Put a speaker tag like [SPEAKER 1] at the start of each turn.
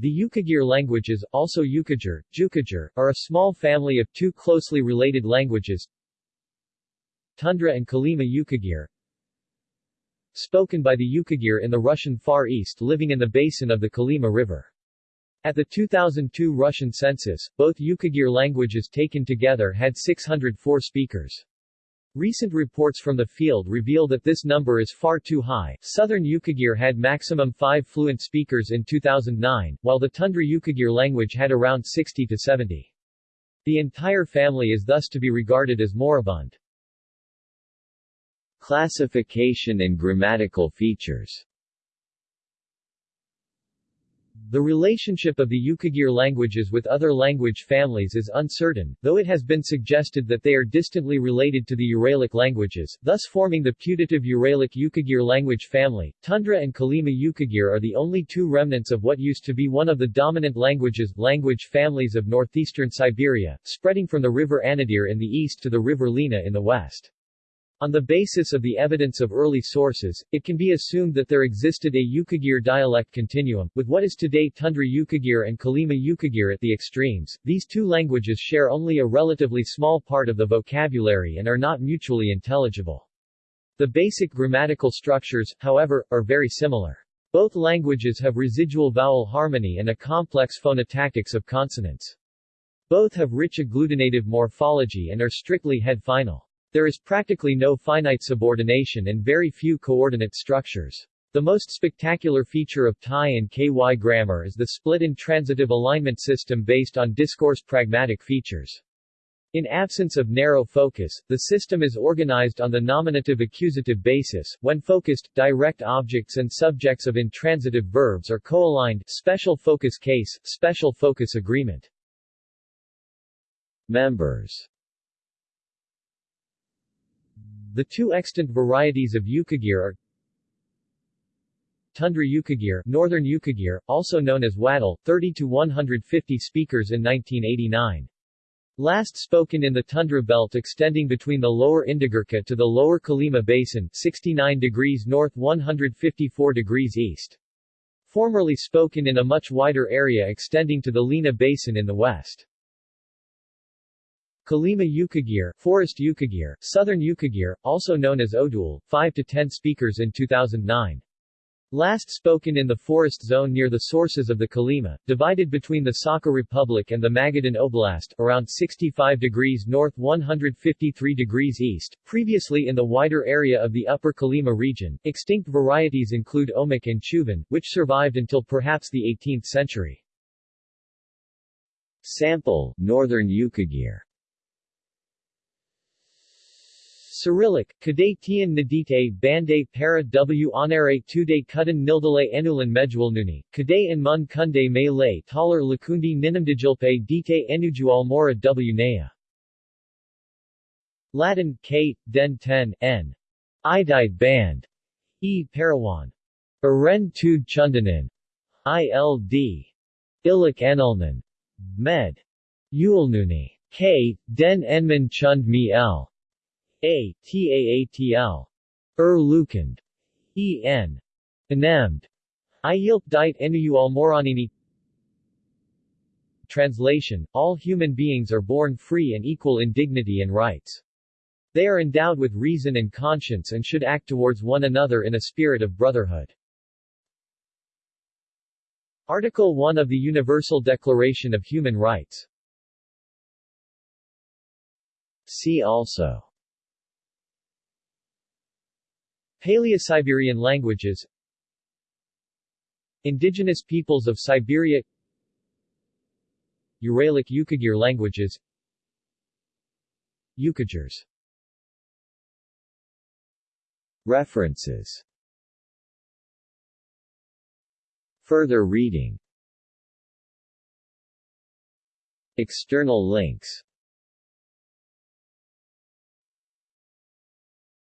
[SPEAKER 1] The Yukagir languages, also Yukagir, Jukagir, are a small family of two closely related languages, Tundra and Kolyma Yukagir, spoken by the Yukagir in the Russian Far East living in the basin of the Kolyma River. At the 2002 Russian census, both Yukagir languages taken together had 604 speakers. Recent reports from the field reveal that this number is far too high. Southern Yukagir had maximum 5 fluent speakers in 2009, while the Tundra Yukagir language had around 60 to 70. The entire family is thus to be regarded as moribund.
[SPEAKER 2] Classification and grammatical features
[SPEAKER 1] the relationship of the Yukagir languages with other language families is uncertain, though it has been suggested that they are distantly related to the Uralic languages, thus forming the putative Uralic Yukagir language family. Tundra and Kolyma Yukagir are the only two remnants of what used to be one of the dominant languages language families of northeastern Siberia, spreading from the river Anadyr in the east to the river Lena in the west. On the basis of the evidence of early sources, it can be assumed that there existed a Yukagir dialect continuum, with what is today Tundra Yukagir and Kolyma Yukagir at the extremes. These two languages share only a relatively small part of the vocabulary and are not mutually intelligible. The basic grammatical structures, however, are very similar. Both languages have residual vowel harmony and a complex phonotactics of consonants. Both have rich agglutinative morphology and are strictly head-final. There is practically no finite subordination and very few coordinate structures. The most spectacular feature of TY and KY grammar is the split intransitive alignment system based on discourse pragmatic features. In absence of narrow focus, the system is organized on the nominative accusative basis. When focused, direct objects and subjects of intransitive verbs are co-aligned special focus case, special focus agreement.
[SPEAKER 2] Members
[SPEAKER 1] the two extant varieties of Yukagir are Tundra Yukagir, Northern Yukagir, also known as Wadul, 30 to 150 speakers in 1989. Last spoken in the tundra belt extending between the lower Indigirka to the lower Kolyma Basin 69 degrees north 154 degrees east. Formerly spoken in a much wider area extending to the Lena Basin in the west. Kolyma Yukagir, Forest Yukagir, Southern Yukagir, also known as Odul, 5 to 10 speakers in 2009. Last spoken in the forest zone near the sources of the Kolyma, divided between the Sakha Republic and the Magadan Oblast, around 65 degrees north 153 degrees east, previously in the wider area of the upper Kolyma region. Extinct varieties include Omok and Chuvan, which survived until perhaps the 18th century.
[SPEAKER 2] Sample, Northern Yukagir
[SPEAKER 1] Cyrillic, Kade Tian Nadite Bande Para W Onare Tude Kudan Nildale and Mun Kunde Le Talar Lakundi Ninamdijilpe Dite Enujual Mora W Naya. Latin, K, Den Ten, N. Idide Band. E. Parawan. Aren Tud Chundanan. ILD. Ilik Enulnan. Med. Yulnuni. K, Den Enman Chund Mi L. A, Taatl. Er Lukand. E. N. Enemd. Iyilp dit Enuyual Moranini Translation, all human beings are born free and equal in dignity and rights. They are endowed with reason and conscience and should act towards one another in a spirit of brotherhood. Article 1 of the Universal Declaration of Human Rights
[SPEAKER 2] See also
[SPEAKER 1] Paleo-Siberian languages. Indigenous peoples of Siberia. Uralic Yukagir languages. Yukagirs
[SPEAKER 2] References. Further reading. External links